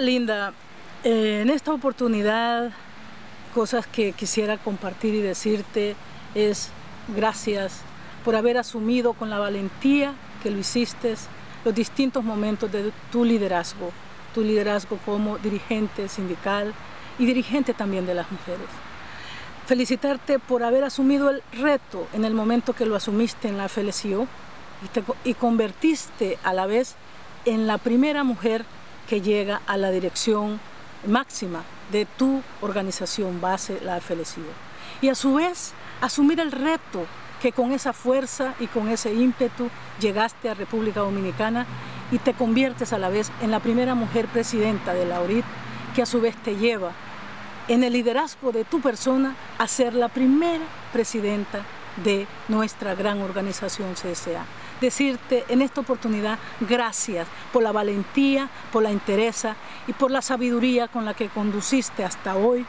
Linda, eh, en esta oportunidad, cosas que quisiera compartir y decirte es gracias por haber asumido con la valentía que lo hiciste los distintos momentos de tu liderazgo, tu liderazgo como dirigente sindical y dirigente también de las mujeres. Felicitarte por haber asumido el reto en el momento que lo asumiste en la FLCO y convertiste a la vez en la primera mujer que llega a la dirección máxima de tu organización base, la FLCO. Y a su vez, asumir el reto que con esa fuerza y con ese ímpetu llegaste a República Dominicana y te conviertes a la vez en la primera mujer presidenta de la ORIT, que a su vez te lleva en el liderazgo de tu persona a ser la primera presidenta de nuestra gran organización CSA. Decirte en esta oportunidad gracias por la valentía, por la interesa y por la sabiduría con la que conduciste hasta hoy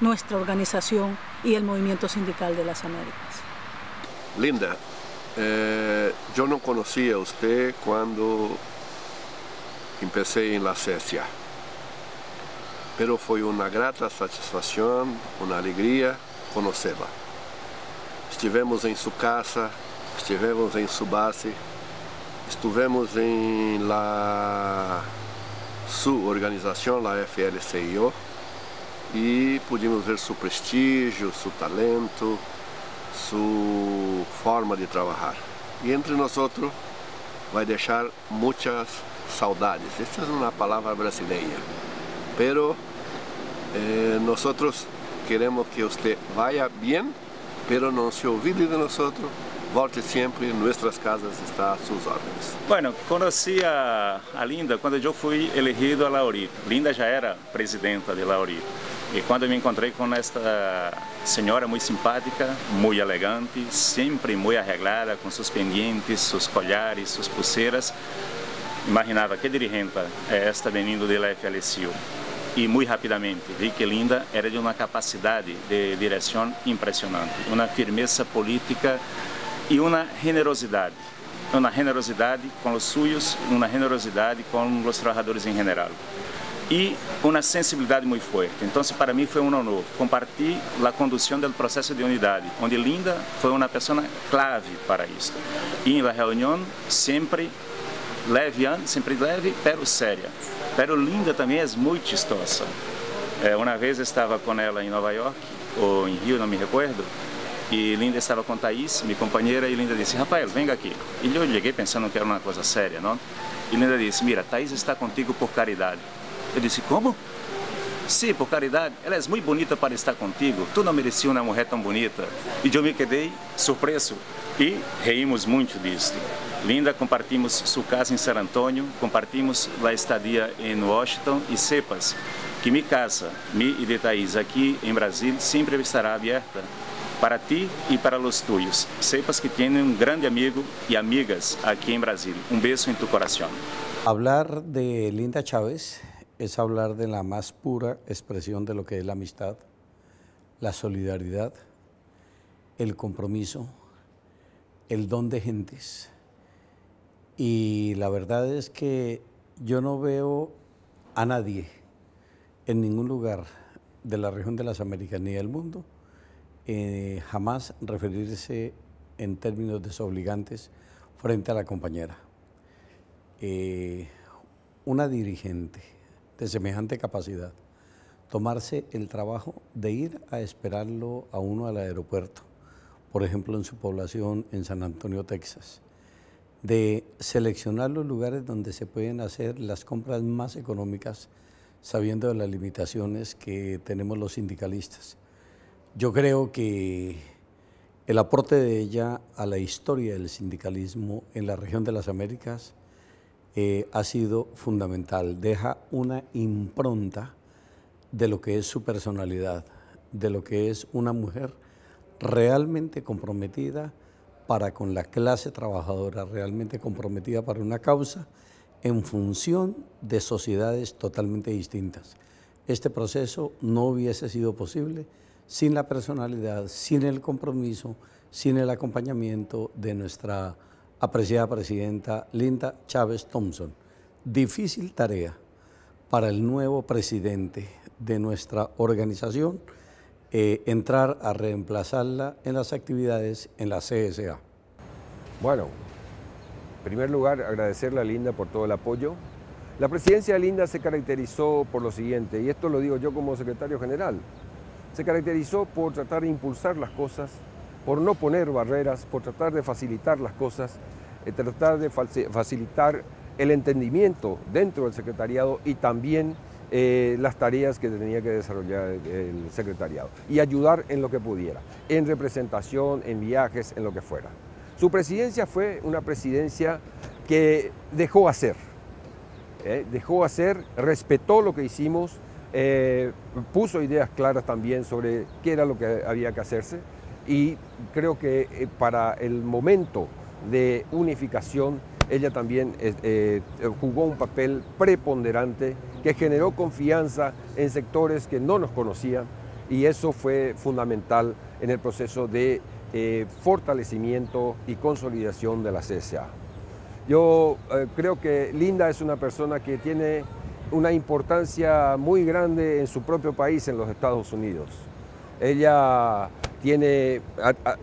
nuestra organización y el movimiento sindical de las Américas. Linda, eh, yo no conocía a usted cuando empecé en la CSA, pero fue una grata satisfacción, una alegría conocerla. Estivemos em sua casa, estivemos em sua base, estivemos em la sua organização, a FLCIO, e pudimos ver seu prestígio, seu talento, sua forma de trabalhar. E entre nós vai deixar muitas saudades. Esta é uma palavra brasileira. Pero eh, nós queremos que você vá bem pero no se olvide de nosotros, volte sempre, nuestras casas está a sus órdenes. Bueno, conheci a, a Linda quando eu fui elegido a Lauri. Linda já era presidenta de Lauri. E quando me encontrei com esta senhora muito simpática, muito elegante, sempre muito arreglada, com seus pendientes, seus colhares, suas pulseiras, imaginava que dirigente é esta vindo da FLCU e muito rapidamente vi que Linda era de uma capacidade de direção impressionante, uma firmeza política e uma generosidade, uma generosidade com os suyos, uma generosidade com os trabalhadores em geral e uma sensibilidade muito forte. Então, para mim foi um honor compartilhar a condução do processo de unidade, onde Linda foi uma pessoa clave para isso. E na reunião sempre leve, sempre leve, pero séria. Pero linda também é muito chistosa. É, uma vez estava com ela em Nova York, ou em Rio, não me recordo, e Linda estava com Thaís, minha companheira, e Linda disse, Rafael, venga aqui. E eu cheguei pensando que era uma coisa séria, não? E Linda disse, mira, Thaís está contigo por caridade. Eu disse, como? Sim, por caridade, ela é muito bonita para estar contigo, tu não merecia uma mulher tão bonita. E eu me quedei surpreso e reímos muito disso. Linda, compartimos sua casa em San Antonio, compartimos a estadia em Washington e sepas que minha casa, mi e de Thaís aqui em Brasil sempre estará aberta para ti e para os tuyos. Sepas que tem um grande amigo e amigas aqui em Brasil. Um beijo em tu coração. Hablar de Linda Chávez es hablar de la más pura expresión de lo que es la amistad, la solidaridad, el compromiso, el don de gentes, y la verdad es que yo no veo a nadie en ningún lugar de la región de las Américas ni del mundo eh, jamás referirse en términos desobligantes frente a la compañera. Eh, una dirigente de semejante capacidad, tomarse el trabajo de ir a esperarlo a uno al aeropuerto, por ejemplo en su población en San Antonio, Texas, de seleccionar los lugares donde se pueden hacer las compras más económicas, sabiendo de las limitaciones que tenemos los sindicalistas. Yo creo que el aporte de ella a la historia del sindicalismo en la región de las Américas eh, ha sido fundamental. Deja una impronta de lo que es su personalidad, de lo que es una mujer realmente comprometida para con la clase trabajadora realmente comprometida para una causa en función de sociedades totalmente distintas. Este proceso no hubiese sido posible sin la personalidad, sin el compromiso, sin el acompañamiento de nuestra apreciada presidenta Linda Chávez Thompson. Difícil tarea para el nuevo presidente de nuestra organización eh, entrar a reemplazarla en las actividades en la CSA? Bueno, en primer lugar agradecerle a Linda por todo el apoyo. La presidencia de Linda se caracterizó por lo siguiente, y esto lo digo yo como secretario general, se caracterizó por tratar de impulsar las cosas, por no poner barreras, por tratar de facilitar las cosas, eh, tratar de facilitar el entendimiento dentro del secretariado y también eh, las tareas que tenía que desarrollar el secretariado y ayudar en lo que pudiera, en representación, en viajes, en lo que fuera. Su presidencia fue una presidencia que dejó hacer, ¿eh? dejó hacer, respetó lo que hicimos, eh, puso ideas claras también sobre qué era lo que había que hacerse y creo que para el momento de unificación ella también eh, eh, jugó un papel preponderante que generó confianza en sectores que no nos conocían y eso fue fundamental en el proceso de eh, fortalecimiento y consolidación de la CSA. Yo creo que Linda es una persona que tiene una importancia muy grande en su propio país, en los Estados Unidos. Ella tiene,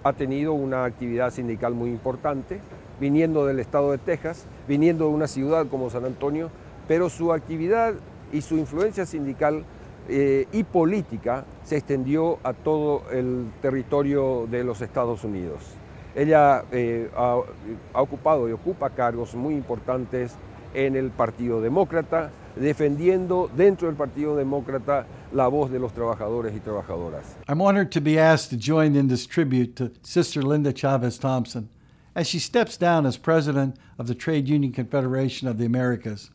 ha tenido una actividad sindical muy importante, viniendo del estado de Texas, viniendo de una ciudad como San Antonio, pero su actividad y su influencia sindical eh, y política se extendió a todo el territorio de los Estados Unidos. Ella eh, ha, ha ocupado y ocupa cargos muy importantes en el Partido Demócrata, defendiendo dentro del Partido Demócrata la voz de los trabajadores y trabajadoras. I'm honored to be asked to join in this tribute to Sister Linda Chavez Thompson. as she steps down as president of the Trade Union Confederation of the Americas.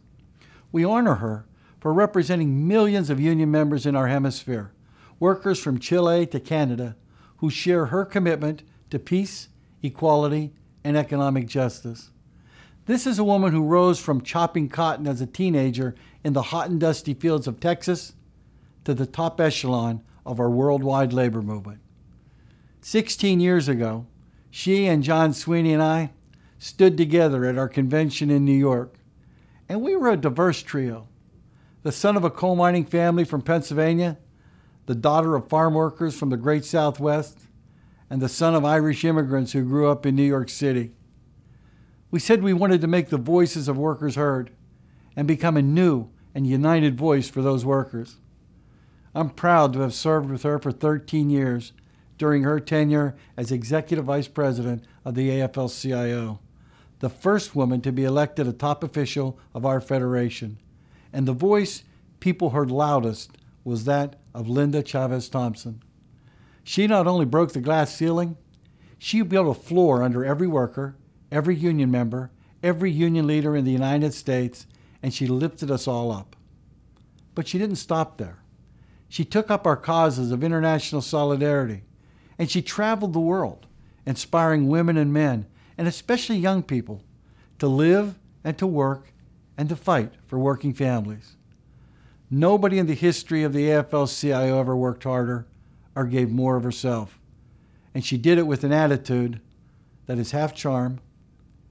We honor her for representing millions of union members in our hemisphere, workers from Chile to Canada, who share her commitment to peace, equality, and economic justice. This is a woman who rose from chopping cotton as a teenager in the hot and dusty fields of Texas to the top echelon of our worldwide labor movement. 16 years ago, she and John Sweeney and I stood together at our convention in New York, and we were a diverse trio. The son of a coal mining family from Pennsylvania, the daughter of farm workers from the great Southwest, and the son of Irish immigrants who grew up in New York City. We said we wanted to make the voices of workers heard and become a new and united voice for those workers. I'm proud to have served with her for 13 years during her tenure as Executive Vice President of the AFL CIO, the first woman to be elected a top official of our federation. And the voice people heard loudest was that of Linda Chavez Thompson. She not only broke the glass ceiling, she built a floor under every worker, every union member, every union leader in the United States, and she lifted us all up. But she didn't stop there. She took up our causes of international solidarity, and she traveled the world, inspiring women and men, and especially young people, to live and to work and to fight for working families. Nobody in the history of the AFL CIO ever worked harder or gave more of herself. And she did it with an attitude that is half charm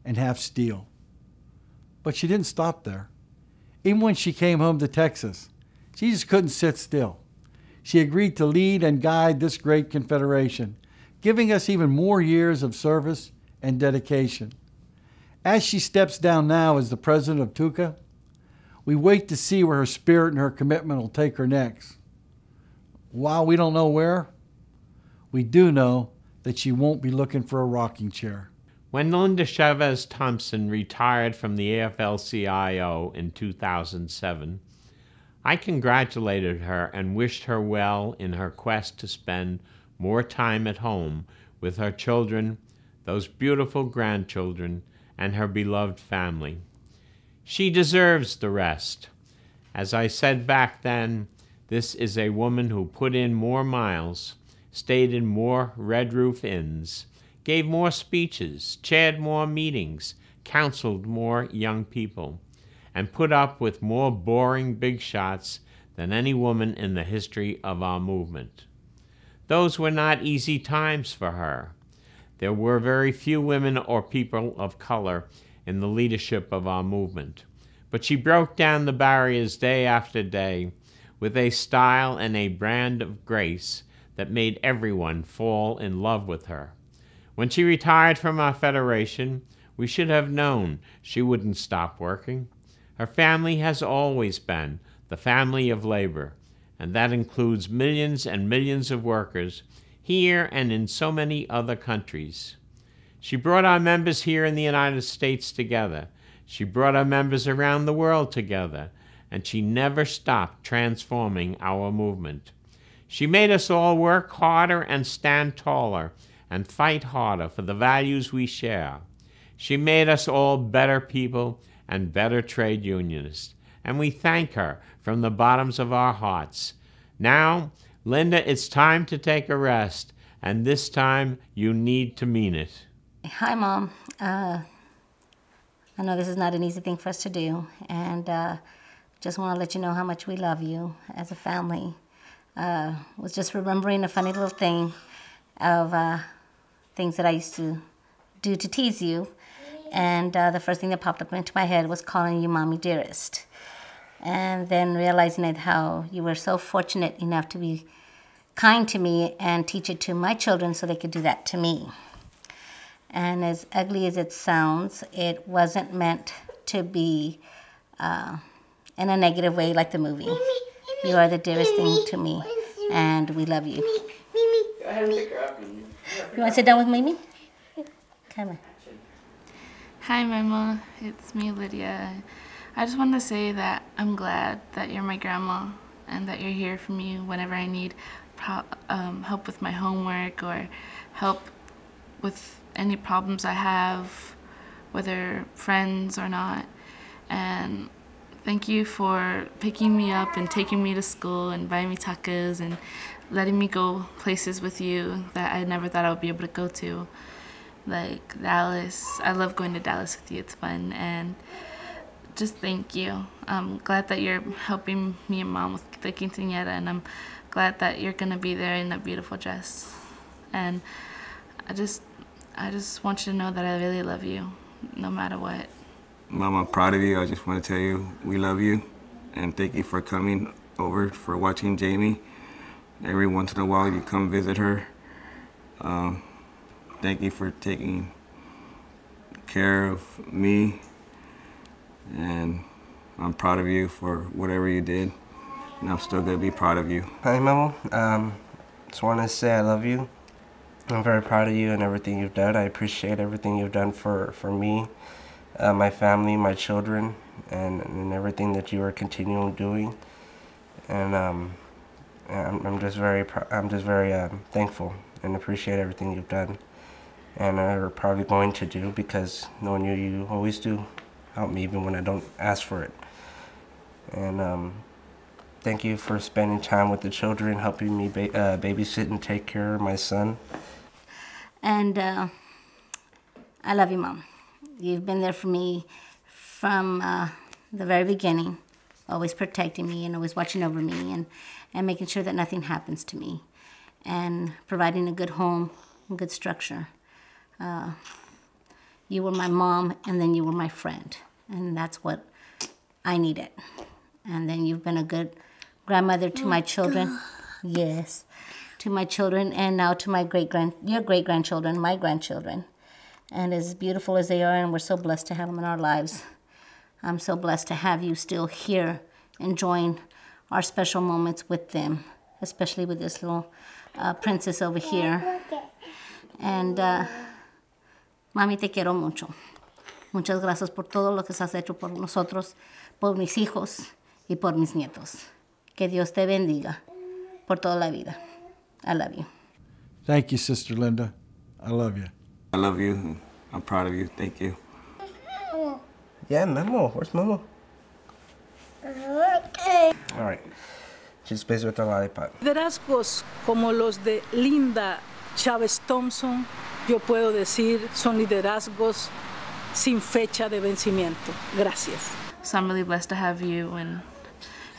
and half steel. But she didn't stop there. Even when she came home to Texas, she just couldn't sit still she agreed to lead and guide this great confederation, giving us even more years of service and dedication. As she steps down now as the president of TUCA, we wait to see where her spirit and her commitment will take her next. While we don't know where, we do know that she won't be looking for a rocking chair. When Linda Chavez Thompson retired from the AFL CIO in 2007, I congratulated her and wished her well in her quest to spend more time at home with her children, those beautiful grandchildren, and her beloved family. She deserves the rest. As I said back then, this is a woman who put in more miles, stayed in more Red Roof Inns, gave more speeches, chaired more meetings, counseled more young people and put up with more boring big shots than any woman in the history of our movement. Those were not easy times for her. There were very few women or people of color in the leadership of our movement, but she broke down the barriers day after day with a style and a brand of grace that made everyone fall in love with her. When she retired from our federation, we should have known she wouldn't stop working. Her family has always been the family of labor, and that includes millions and millions of workers here and in so many other countries. She brought our members here in the United States together. She brought our members around the world together, and she never stopped transforming our movement. She made us all work harder and stand taller and fight harder for the values we share. She made us all better people and better trade unionists, and we thank her from the bottoms of our hearts. Now, Linda, it's time to take a rest, and this time you need to mean it. Hi, Mom. Uh, I know this is not an easy thing for us to do, and uh, just want to let you know how much we love you as a family. Uh, was just remembering a funny little thing of uh, things that I used to do to tease you, and uh, the first thing that popped up into my head was calling you Mommy Dearest, and then realizing that how you were so fortunate enough to be kind to me and teach it to my children so they could do that to me. And as ugly as it sounds, it wasn't meant to be uh, in a negative way like the movie. You are the dearest thing to me, and we love you. You want to sit down with Mimi? Come on. Hi, Mama. It's me, Lydia. I just wanted to say that I'm glad that you're my grandma and that you're here for me whenever I need um, help with my homework or help with any problems I have, whether friends or not. And thank you for picking me up and taking me to school and buying me tacos and letting me go places with you that I never thought I would be able to go to. Like Dallas. I love going to Dallas with you. It's fun. And just thank you. I'm glad that you're helping me and mom with the quinceañera and I'm glad that you're gonna be there in that beautiful dress. And I just I just want you to know that I really love you, no matter what. Mom, I'm proud of you. I just want to tell you we love you. And thank you for coming over, for watching Jamie. Every once in a while you come visit her. Um, thank you for taking care of me. And I'm proud of you for whatever you did. And I'm still going to be proud of you. Hi, Memo. Um, just want to say I love you. I'm very proud of you and everything you've done. I appreciate everything you've done for, for me, uh, my family, my children, and, and everything that you are continuing doing. And um, I'm, I'm just very I'm just very um, thankful and appreciate everything you've done, and are probably going to do because knowing you, you always do help me even when I don't ask for it. And um, thank you for spending time with the children, helping me ba uh, babysit and take care of my son. And uh, I love you, Mom. You've been there for me from uh, the very beginning, always protecting me and always watching over me and, and making sure that nothing happens to me and providing a good home and good structure. Uh, you were my mom and then you were my friend. And that's what I needed. And then you've been a good grandmother to my children. Yes to my children and now to my great grand your great grandchildren, my grandchildren. And as beautiful as they are, and we're so blessed to have them in our lives, I'm so blessed to have you still here enjoying our special moments with them, especially with this little uh, princess over here. And uh, mami, te quiero mucho. Muchas gracias por todo lo que has hecho por nosotros, por mis hijos y por mis nietos. Que Dios te bendiga por toda la vida. I love you. Thank you, Sister Linda. I love you. I love you. I'm proud of you. Thank you. Yeah, Memo. Where's Memo? Okay. All right. She's busy with the lollipop. Liderazgos como los de Linda Chávez Thompson, yo puedo decir, son liderazgos sin fecha de vencimiento. Gracias. So I'm really blessed to have you and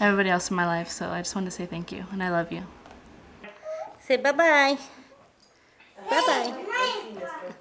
everybody else in my life. So I just want to say thank you and I love you. Say bye-bye. Bye-bye.